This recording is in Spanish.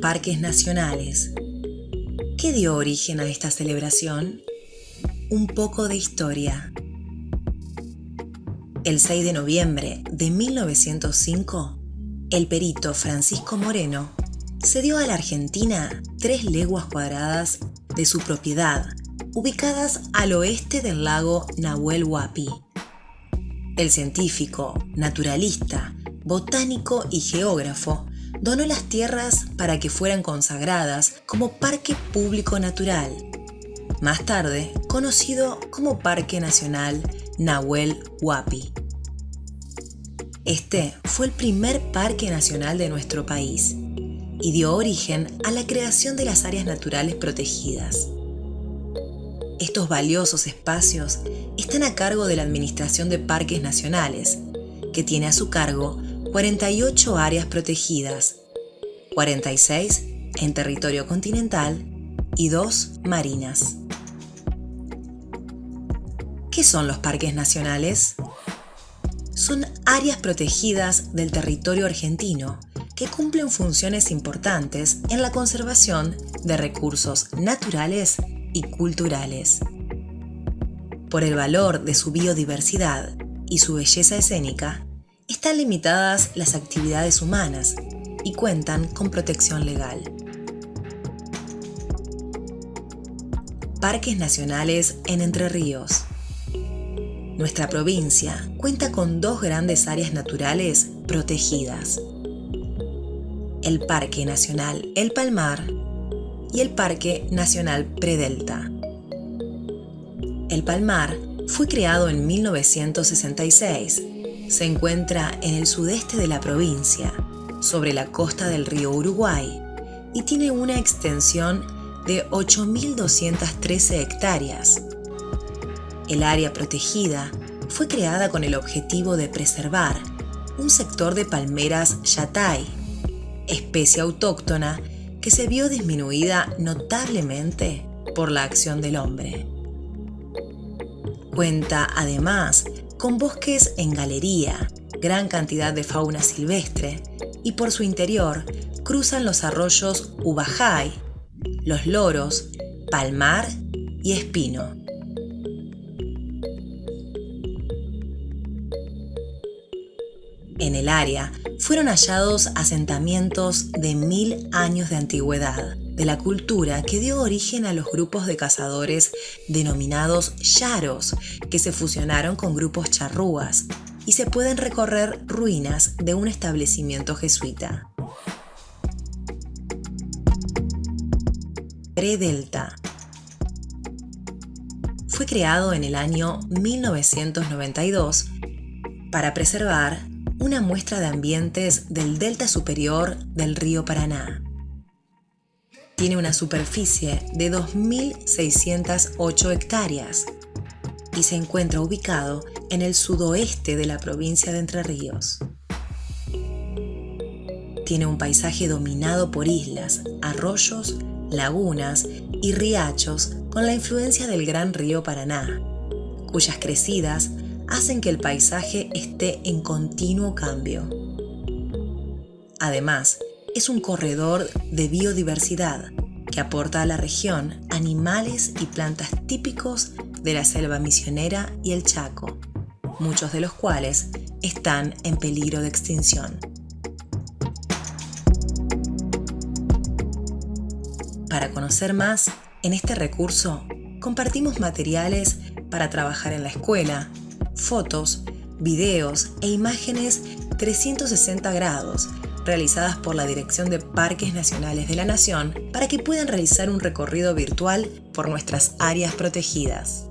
parques nacionales. ¿Qué dio origen a esta celebración? Un poco de historia. El 6 de noviembre de 1905, el perito Francisco Moreno cedió a la Argentina tres leguas cuadradas de su propiedad, ubicadas al oeste del lago Nahuel Huapi. El científico, naturalista, botánico y geógrafo donó las tierras para que fueran consagradas como Parque Público Natural, más tarde conocido como Parque Nacional Nahuel Huapi. Este fue el primer parque nacional de nuestro país y dio origen a la creación de las áreas naturales protegidas. Estos valiosos espacios están a cargo de la Administración de Parques Nacionales, que tiene a su cargo 48 áreas protegidas, 46 en territorio continental y 2 marinas. ¿Qué son los parques nacionales? Son áreas protegidas del territorio argentino que cumplen funciones importantes en la conservación de recursos naturales y culturales. Por el valor de su biodiversidad y su belleza escénica, están limitadas las actividades humanas y cuentan con protección legal. Parques Nacionales en Entre Ríos. Nuestra provincia cuenta con dos grandes áreas naturales protegidas. El Parque Nacional El Palmar y el Parque Nacional Predelta. El Palmar fue creado en 1966 se encuentra en el sudeste de la provincia, sobre la costa del río Uruguay, y tiene una extensión de 8.213 hectáreas. El área protegida fue creada con el objetivo de preservar un sector de palmeras yatay, especie autóctona que se vio disminuida notablemente por la acción del hombre. Cuenta además con bosques en galería, gran cantidad de fauna silvestre y por su interior cruzan los arroyos Ubajay, los Loros, Palmar y Espino. En el área fueron hallados asentamientos de mil años de antigüedad, de la cultura que dio origen a los grupos de cazadores denominados yaros, que se fusionaron con grupos charrúas, y se pueden recorrer ruinas de un establecimiento jesuita. Predelta fue creado en el año 1992 para preservar una muestra de ambientes del delta superior del río Paraná. Tiene una superficie de 2.608 hectáreas y se encuentra ubicado en el sudoeste de la provincia de Entre Ríos. Tiene un paisaje dominado por islas, arroyos, lagunas y riachos con la influencia del gran río Paraná, cuyas crecidas hacen que el paisaje esté en continuo cambio. Además, es un corredor de biodiversidad que aporta a la región animales y plantas típicos de la selva misionera y el Chaco, muchos de los cuales están en peligro de extinción. Para conocer más, en este recurso compartimos materiales para trabajar en la escuela, fotos, videos e imágenes 360 grados realizadas por la Dirección de Parques Nacionales de la Nación para que puedan realizar un recorrido virtual por nuestras áreas protegidas.